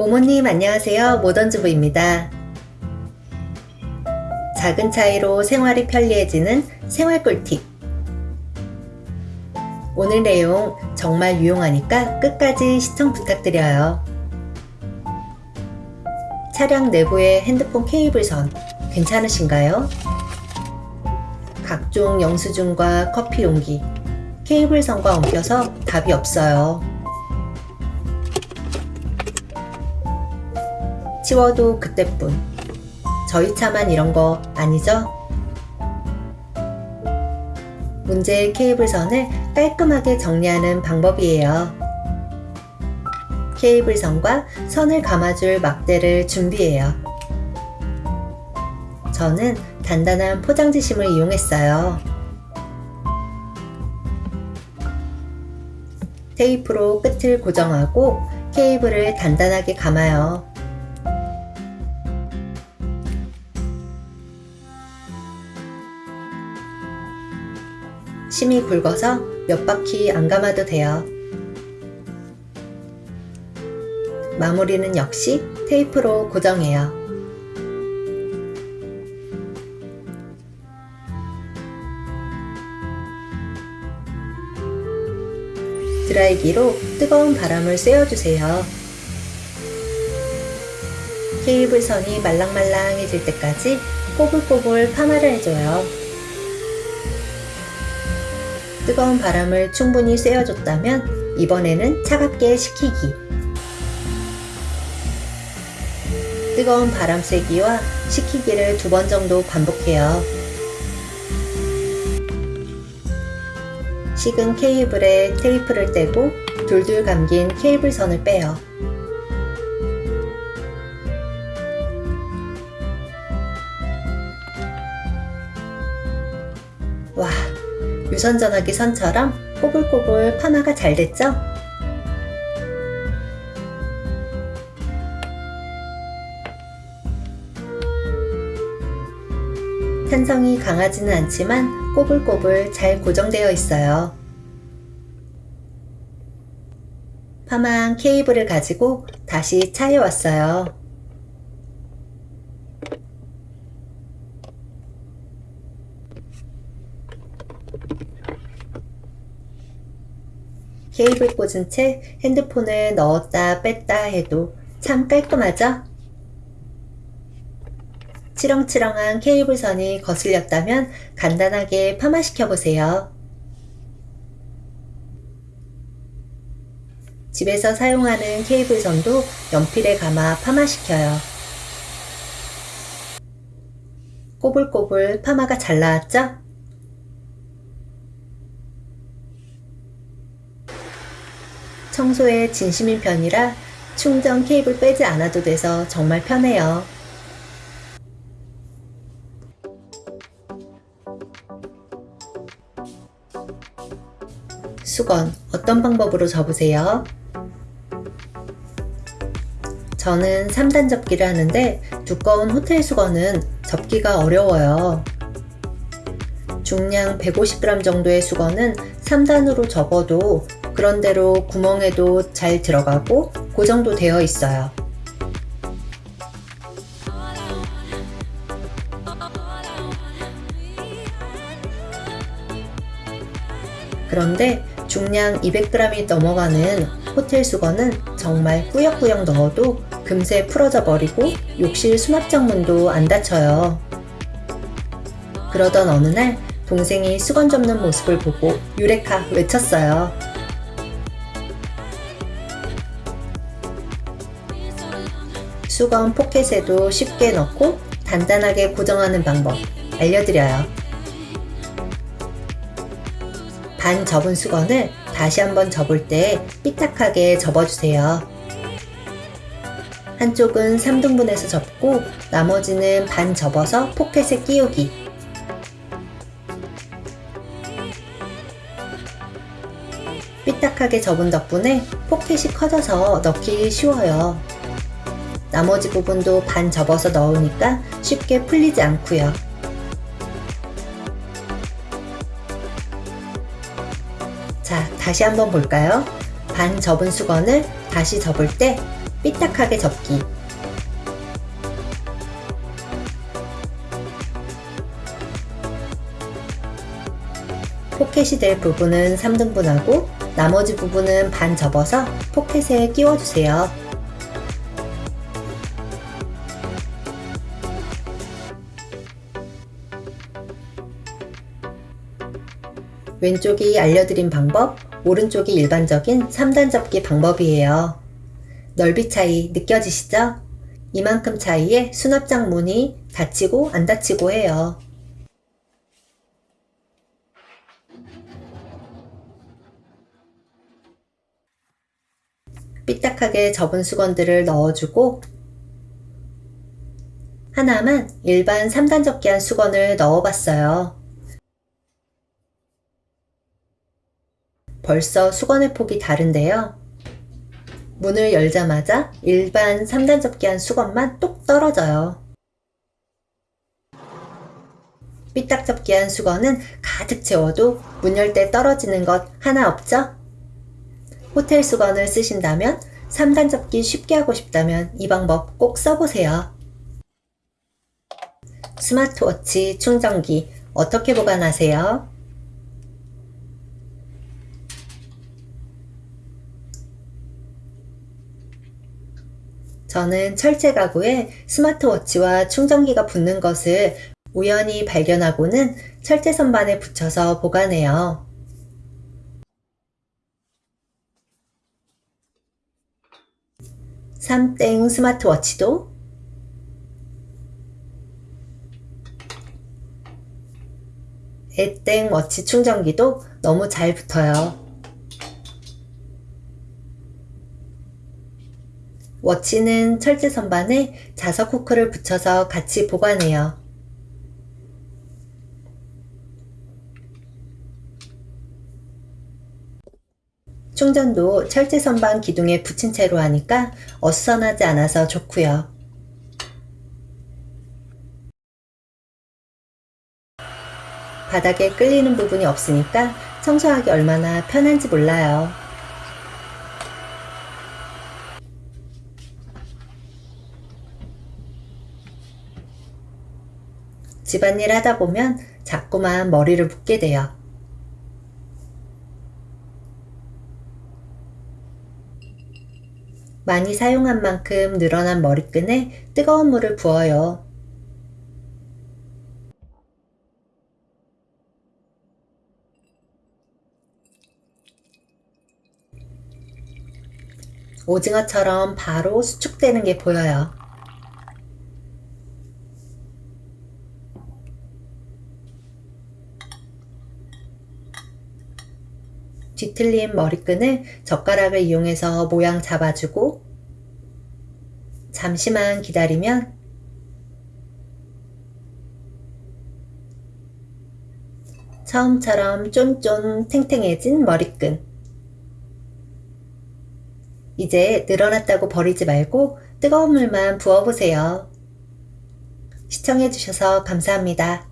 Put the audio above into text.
모모님 안녕하세요. 모던주부입니다. 작은 차이로 생활이 편리해지는 생활 꿀팁. 오늘 내용 정말 유용하니까 끝까지 시청 부탁드려요. 차량 내부의 핸드폰 케이블선 괜찮으신가요? 각종 영수증과 커피 용기, 케이블선과 엉켜서 답이 없어요. 치워도 그때뿐. 저희 차만 이런 거 아니죠? 문제의 케이블선을 깔끔하게 정리하는 방법이에요. 케이블선과 선을 감아줄 막대를 준비해요. 저는 단단한 포장지심을 이용했어요. 테이프로 끝을 고정하고 케이블을 단단하게 감아요. 심이 굵어서 몇 바퀴 안 감아도 돼요. 마무리는 역시 테이프로 고정해요. 드라이기로 뜨거운 바람을 쐬어주세요. 케이블 선이 말랑말랑해질 때까지 꼬불꼬불 파마를 해줘요. 뜨거운 바람을 충분히 쐬어줬다면 이번에는 차갑게 식히기. 뜨거운 바람 쐬기와 식히기를 두 번 정도 반복해요. 식은 케이블에 테이프를 떼고 둘둘 감긴 케이블 선을 빼요. 와, 유선 전화기 선처럼 꼬불꼬불 파마가 잘 됐죠? 탄성이 강하지는 않지만 꼬불꼬불 잘 고정되어 있어요. 파마한 케이블을 가지고 다시 차에 왔어요. 케이블 꽂은 채 핸드폰을 넣었다 뺐다 해도 참 깔끔하죠? 치렁치렁한 케이블선이 거슬렸다면 간단하게 파마시켜 보세요. 집에서 사용하는 케이블선도 연필에 감아 파마시켜요. 꼬불꼬불 파마가 잘 나왔죠? 청소에 진심인 편이라 충전 케이블 빼지 않아도 돼서 정말 편해요. 수건 어떤 방법으로 접으세요? 저는 3단 접기를 하는데 두꺼운 호텔 수건은 접기가 어려워요. 중량 150g 정도의 수건은 3단으로 접어도 그런대로 구멍에도 잘 들어가고 고정도 되어 있어요. 그런데 중량 200g이 넘어가는 호텔 수건은 정말 꾸역꾸역 넣어도 금세 풀어져 버리고 욕실 수납장 문도 안 닫혀요. 그러던 어느 날 동생이 수건 접는 모습을 보고 유레카 외쳤어요. 수건 포켓에도 쉽게 넣고 단단하게 고정하는 방법 알려드려요. 반 접은 수건을 다시 한번 접을 때 삐딱하게 접어주세요. 한쪽은 3등분해서 접고 나머지는 반 접어서 포켓에 끼우기. 삐딱하게 접은 덕분에 포켓이 커져서 넣기 쉬워요. 나머지 부분도 반 접어서 넣으니까 쉽게 풀리지 않고요. 자, 다시 한번 볼까요? 반 접은 수건을 다시 접을 때 삐딱하게 접기 포켓이 될 부분은 3등분하고 나머지 부분은 반 접어서 포켓에 끼워주세요. 왼쪽이 알려드린 방법, 오른쪽이 일반적인 3단 접기 방법이에요. 넓이 차이 느껴지시죠? 이만큼 차이에 수납장 문이 닫히고 안 닫히고 해요. 삐딱하게 접은 수건들을 넣어주고 하나만 일반 3단 접기한 수건을 넣어봤어요. 벌써 수건의 폭이 다른데요. 문을 열자마자 일반 3단 접기한 수건만 똑 떨어져요. 삐딱 접기한 수건은 가득 채워도 문 열 때 떨어지는 것 하나 없죠? 호텔 수건을 쓰신다면 3단 접기 쉽게 하고 싶다면 이 방법 꼭 써보세요. 스마트워치 충전기 어떻게 보관하세요? 저는 철제 가구에 스마트워치와 충전기가 붙는 것을 우연히 발견하고는 철제 선반에 붙여서 보관해요. 삼땡 스마트워치도 애땡 워치 충전기도 너무 잘 붙어요. 워치는 철제 선반에 자석 후크를 붙여서 같이 보관해요. 충전도 철제 선반 기둥에 붙인 채로 하니까 어수선하지 않아서 좋고요. 바닥에 끌리는 부분이 없으니까 청소하기 얼마나 편한지 몰라요. 집안일 하다 보면 자꾸만 머리를 붓게 돼요. 많이 사용한 만큼 늘어난 머리끈에 뜨거운 물을 부어요. 오징어처럼 바로 수축되는 게 보여요. 뒤틀린 머리끈을 젓가락을 이용해서 모양 잡아주고 잠시만 기다리면 처음처럼 쫀쫀 탱탱해진 머리끈 이제 늘어났다고 버리지 말고 뜨거운 물만 부어보세요. 시청해주셔서 감사합니다.